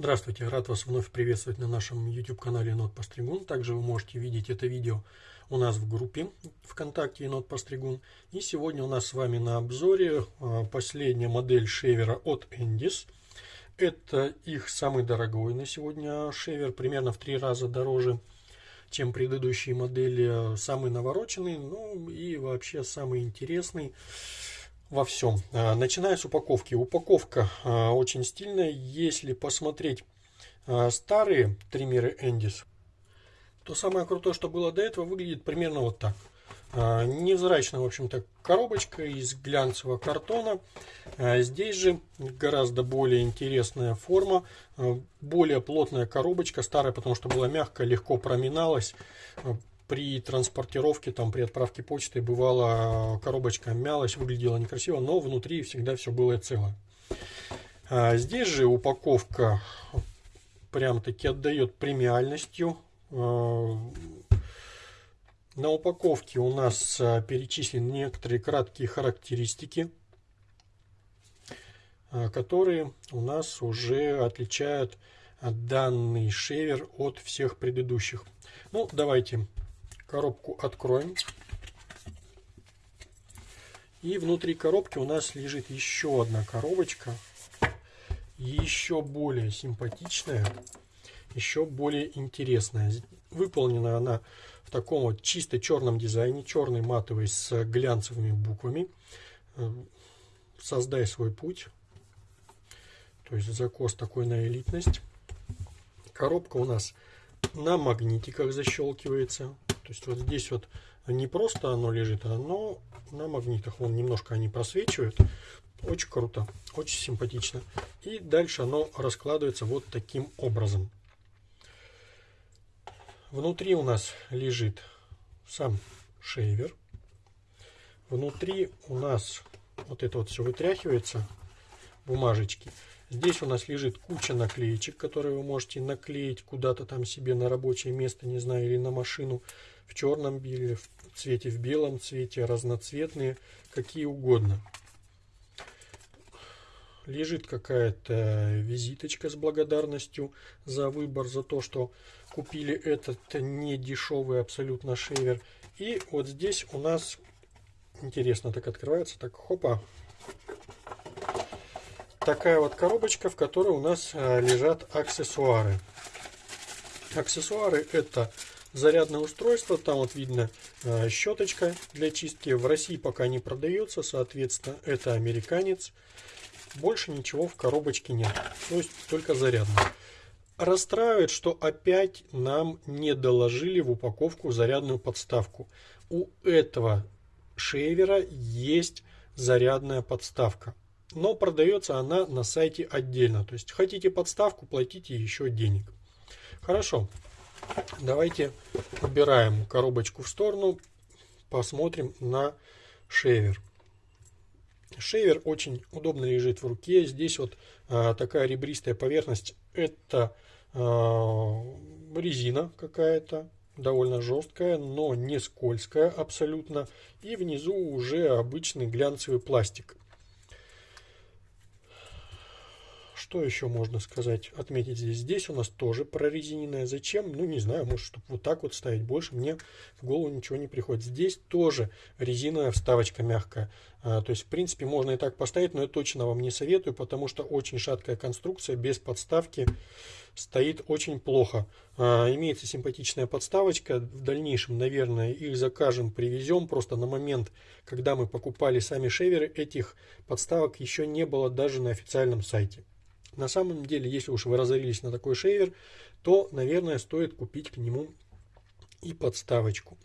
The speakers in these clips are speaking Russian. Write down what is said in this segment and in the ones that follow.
Здравствуйте, рад вас вновь приветствовать на нашем YouTube канале Енот Постригун. Также вы можете видеть это видео у нас в группе ВКонтакте Енот Постригун. И сегодня у нас с вами на обзоре а, последняя модель шевера от Endis. Это их самый дорогой на сегодня шевер, примерно в три раза дороже, чем предыдущие модели. Самый навороченный, ну и вообще самый интересный во всем. А, начиная с упаковки. Упаковка а, очень стильная. Если посмотреть а, старые триммеры Endis, то самое крутое, что было до этого, выглядит примерно вот так. Невзрачная, в общем-то, коробочка из глянцевого картона. Здесь же гораздо более интересная форма, более плотная коробочка, старая, потому что была мягкая, легко проминалась при транспортировке, там, при отправке почты бывало коробочка мялась, выглядела некрасиво, но внутри всегда все было цело. А здесь же упаковка прям таки отдает премиальностью. А, на упаковке у нас а, перечислены некоторые краткие характеристики, которые у нас уже отличают данный шевер от всех предыдущих. Ну, давайте Коробку откроем. И внутри коробки у нас лежит еще одна коробочка. Еще более симпатичная, еще более интересная. Выполнена она в таком вот чисто черном дизайне, черный матовый с глянцевыми буквами. Э, создай свой путь. То есть закос такой на элитность. Коробка у нас на магнитиках защелкивается. То есть вот здесь вот не просто оно лежит, а оно на магнитах. Вон немножко они просвечивают. Очень круто, очень симпатично. И дальше оно раскладывается вот таким образом. Внутри у нас лежит сам шейвер. Внутри у нас вот это вот все вытряхивается, бумажечки. Здесь у нас лежит куча наклеечек, которые вы можете наклеить куда-то там себе на рабочее место, не знаю, или на машину в черном беле, в цвете, в белом цвете, разноцветные, какие угодно. Лежит какая-то визиточка с благодарностью за выбор, за то, что купили этот не дешевый абсолютно шейвер. И вот здесь у нас, интересно, так открывается, так хопа, такая вот коробочка, в которой у нас э, лежат аксессуары. Аксессуары это зарядное устройство. Там вот видно э, щеточка для чистки. В России пока не продается, соответственно, это американец. Больше ничего в коробочке нет. То есть только зарядное. Расстраивает, что опять нам не доложили в упаковку зарядную подставку. У этого шейвера есть зарядная подставка. Но продается она на сайте отдельно. То есть хотите подставку, платите еще денег. Хорошо. Давайте убираем коробочку в сторону, посмотрим на шейвер. Шейвер очень удобно лежит в руке. Здесь вот а, такая ребристая поверхность. Это а, резина какая-то, довольно жесткая, но не скользкая абсолютно. И внизу уже обычный глянцевый пластик. Что еще можно сказать, отметить здесь? Здесь у нас тоже прорезиненная. Зачем? Ну, не знаю, может, чтобы вот так вот ставить. Больше мне в голову ничего не приходит. Здесь тоже резиновая вставочка мягкая. А, то есть, в принципе, можно и так поставить, но я точно вам не советую, потому что очень шаткая конструкция, без подставки стоит очень плохо. А, имеется симпатичная подставочка. В дальнейшем, наверное, их закажем, привезем. Просто на момент, когда мы покупали сами шеверы, этих подставок еще не было даже на официальном сайте. На самом деле, если уж вы разорились на такой шейвер, то, наверное, стоит купить к нему и подставочку.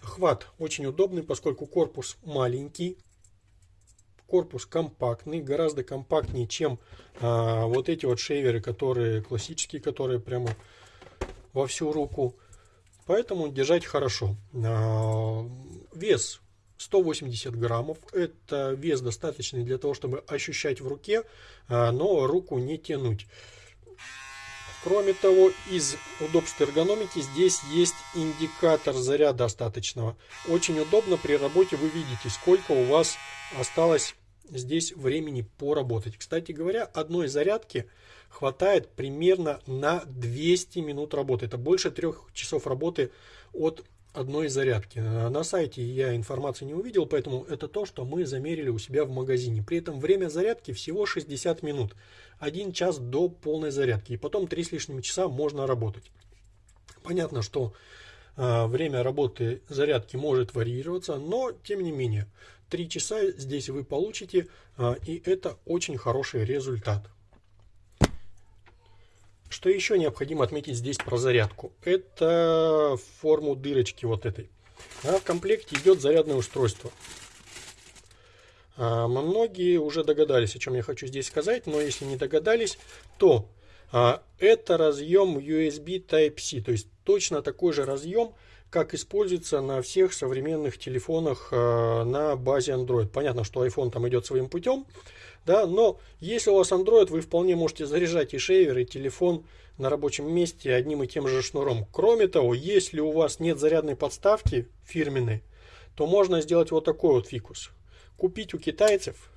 Хват очень удобный, поскольку корпус маленький, корпус компактный, гораздо компактнее, чем а, вот эти вот шейверы, которые классические, которые прямо во всю руку. Поэтому держать хорошо. А, вес 180 граммов. Это вес достаточный для того, чтобы ощущать в руке, а, но руку не тянуть. Кроме того, из удобств эргономики здесь есть индикатор заряда остаточного. Очень удобно при работе вы видите, сколько у вас осталось здесь времени поработать. Кстати говоря, одной зарядки хватает примерно на 200 минут работы. Это больше трех часов работы от одной зарядки. На сайте я информации не увидел, поэтому это то, что мы замерили у себя в магазине. При этом время зарядки всего 60 минут. Один час до полной зарядки. И потом 3 с лишним часа можно работать. Понятно, что э, время работы зарядки может варьироваться, но тем не менее 3 часа здесь вы получите, э, и это очень хороший результат. Что еще необходимо отметить здесь про зарядку? Это форму дырочки вот этой. А в комплекте идет зарядное устройство. А, многие уже догадались, о чем я хочу здесь сказать, но если не догадались, то а, это разъем USB Type-C, то есть точно такой же разъем, как используется на всех современных телефонах а, на базе Android. Понятно, что iPhone там идет своим путем, да, но если у вас Android, вы вполне можете заряжать и шейвер, и телефон на рабочем месте одним и тем же шнуром. Кроме того, если у вас нет зарядной подставки фирменной, то можно сделать вот такой вот фикус. Купить у китайцев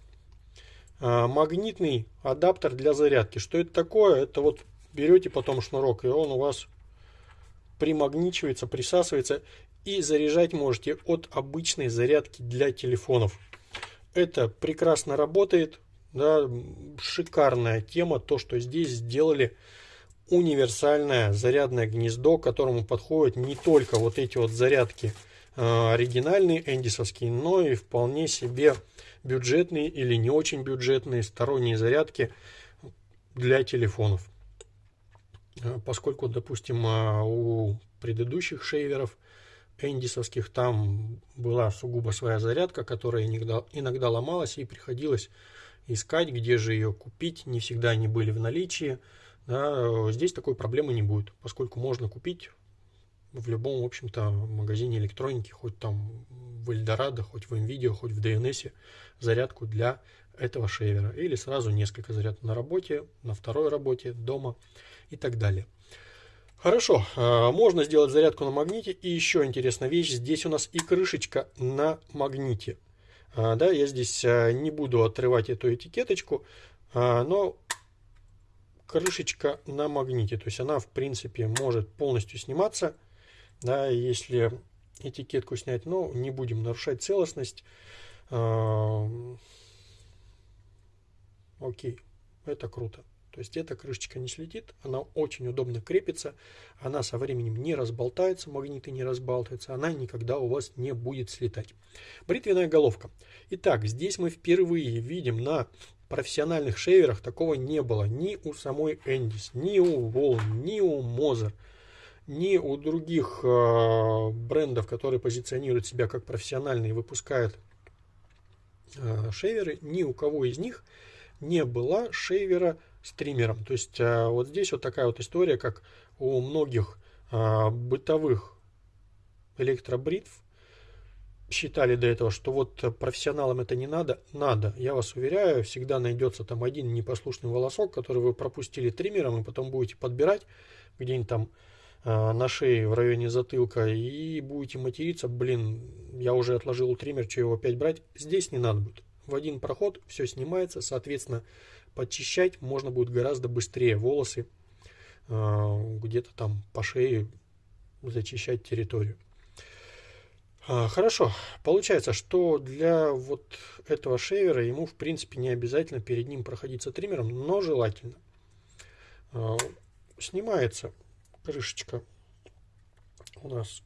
а, магнитный адаптер для зарядки. Что это такое? Это вот берете потом шнурок, и он у вас примагничивается, присасывается, и заряжать можете от обычной зарядки для телефонов. Это прекрасно работает, да, шикарная тема, то, что здесь сделали универсальное зарядное гнездо, к которому подходят не только вот эти вот зарядки э, оригинальные эндисовские, но и вполне себе бюджетные или не очень бюджетные сторонние зарядки для телефонов. Э, поскольку, допустим, э, у предыдущих шейверов эндисовских там была сугубо своя зарядка, которая иногда, иногда ломалась и приходилось искать, где же ее купить. Не всегда они были в наличии. Да, здесь такой проблемы не будет, поскольку можно купить в любом, в общем-то, магазине электроники, хоть там в Эльдорадо, хоть в NVIDIA, хоть в DNS, зарядку для этого шейвера. Или сразу несколько зарядок на работе, на второй работе, дома и так далее. Хорошо, а, можно сделать зарядку на магните. И еще интересная вещь, здесь у нас и крышечка на магните. А, да, я здесь а, не буду отрывать эту этикеточку, а, но крышечка на магните, то есть она в принципе может полностью сниматься, да, если этикетку снять, но не будем нарушать целостность. Окей, это круто. То есть эта крышечка не слетит, она очень удобно крепится, она со временем не разболтается, магниты не разбалтываются, она никогда у вас не будет слетать. Бритвенная головка. Итак, здесь мы впервые видим на профессиональных шейверах такого не было ни у самой Эндис, ни у Wall, ни у Moser, ни у других э, брендов, которые позиционируют себя как профессиональные и выпускают э, шейверы, ни у кого из них не было шейвера стримером. То есть а, вот здесь вот такая вот история, как у многих а, бытовых электробритв считали до этого, что вот профессионалам это не надо. Надо. Я вас уверяю, всегда найдется там один непослушный волосок, который вы пропустили триммером, и потом будете подбирать где-нибудь там а, на шее в районе затылка и будете материться, блин, я уже отложил триммер, что его опять брать. Здесь не надо будет. В один проход все снимается, соответственно, подчищать можно будет гораздо быстрее волосы, а, где-то там по шее зачищать территорию. А, хорошо, получается, что для вот этого шейвера ему в принципе не обязательно перед ним проходиться триммером, но желательно. А, снимается крышечка у нас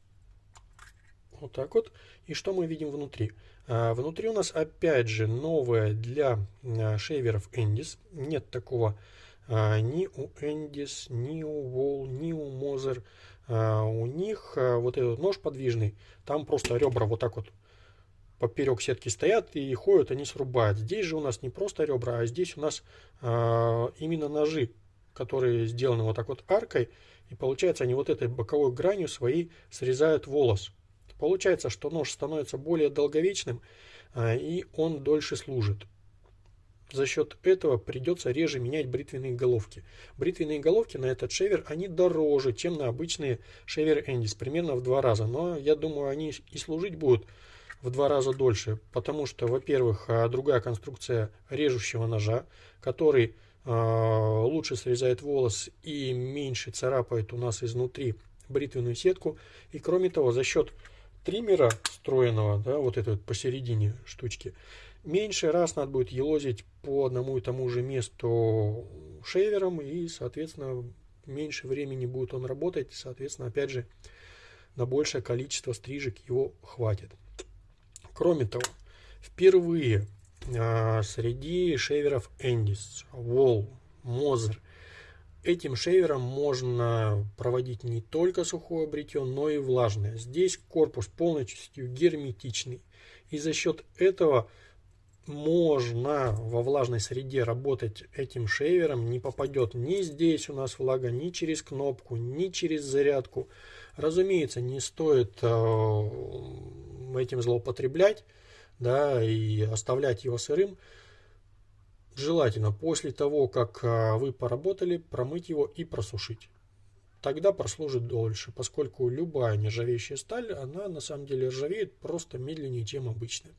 вот так вот. И что мы видим внутри? А, внутри у нас опять же новая для а, шейверов Endis. Нет такого а, ни у Endis, ни у Wall, ни у Moser. У них вот этот нож подвижный, там просто ребра вот так вот поперек сетки стоят и ходят, они срубают. Здесь же у нас не просто ребра, а здесь у нас именно ножи, которые сделаны вот так вот аркой. И получается они вот этой боковой гранью своей срезают волос. Получается, что нож становится более долговечным а, и он дольше служит. За счет этого придется реже менять бритвенные головки. Бритвенные головки на этот шевер, они дороже, чем на обычные шевер Эндис, примерно в два раза. Но я думаю, они и служить будут в два раза дольше, потому что, во-первых, а, другая конструкция режущего ножа, который э, лучше срезает волос и меньше царапает у нас изнутри бритвенную сетку. И кроме того, за счет триммера встроенного, да, вот этой вот посередине штучки, меньше раз надо будет елозить по одному и тому же месту шейвером, и, соответственно, меньше времени будет он работать, соответственно, опять же, на большее количество стрижек его хватит. Кроме того, впервые а, среди шейверов Эндис, Wall, Мозер, этим шейвером можно проводить не только сухое бритье, но и влажное. Здесь корпус полностью герметичный. И за счет этого можно во влажной среде работать этим шейвером. Не попадет ни здесь у нас влага, ни через кнопку, ни через зарядку. Разумеется, не стоит э, этим злоупотреблять да, и оставлять его сырым. Желательно после того, как э, вы поработали, промыть его и просушить. Тогда прослужит дольше, поскольку любая нержавеющая сталь, она на самом деле ржавеет просто медленнее, чем обычная.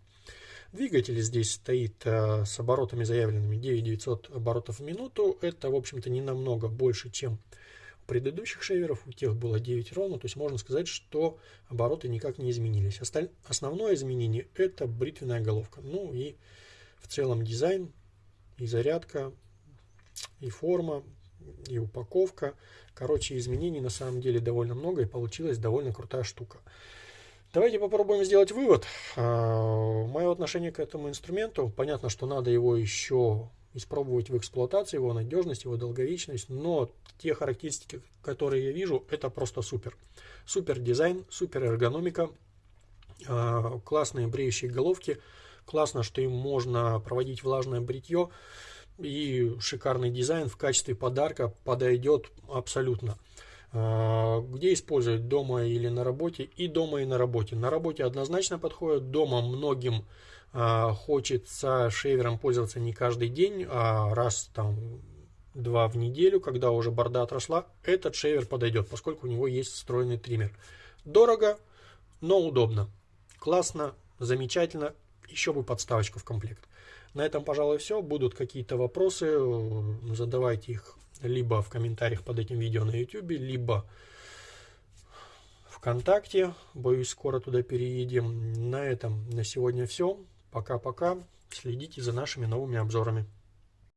Двигатель здесь стоит э, с оборотами заявленными 9900 оборотов в минуту. Это, в общем-то, не намного больше, чем у предыдущих шейверов. У тех было 9 ровно. То есть можно сказать, что обороты никак не изменились. Осталь... Основное изменение это бритвенная головка. Ну и в целом дизайн, и зарядка, и форма, и упаковка. Короче, изменений на самом деле довольно много и получилась довольно крутая штука. Давайте попробуем сделать вывод. А, Мое отношение к этому инструменту, понятно, что надо его еще испробовать в эксплуатации, его надежность, его долговечность, но те характеристики, которые я вижу, это просто супер. Супер дизайн, супер эргономика, а, классные бреющие головки, классно, что им можно проводить влажное бритье, и шикарный дизайн в качестве подарка подойдет абсолютно. А, где использовать дома или на работе? И дома и на работе. На работе однозначно подходит дома многим а, хочется шейвером пользоваться не каждый день а раз там два в неделю когда уже борда отросла этот шейвер подойдет поскольку у него есть встроенный триммер. Дорого но удобно. Классно замечательно еще бы подставочку в комплект на этом пожалуй все будут какие-то вопросы задавайте их либо в комментариях под этим видео на YouTube, либо ВКонтакте. Боюсь, скоро туда переедем. На этом на сегодня все. Пока-пока. Следите за нашими новыми обзорами.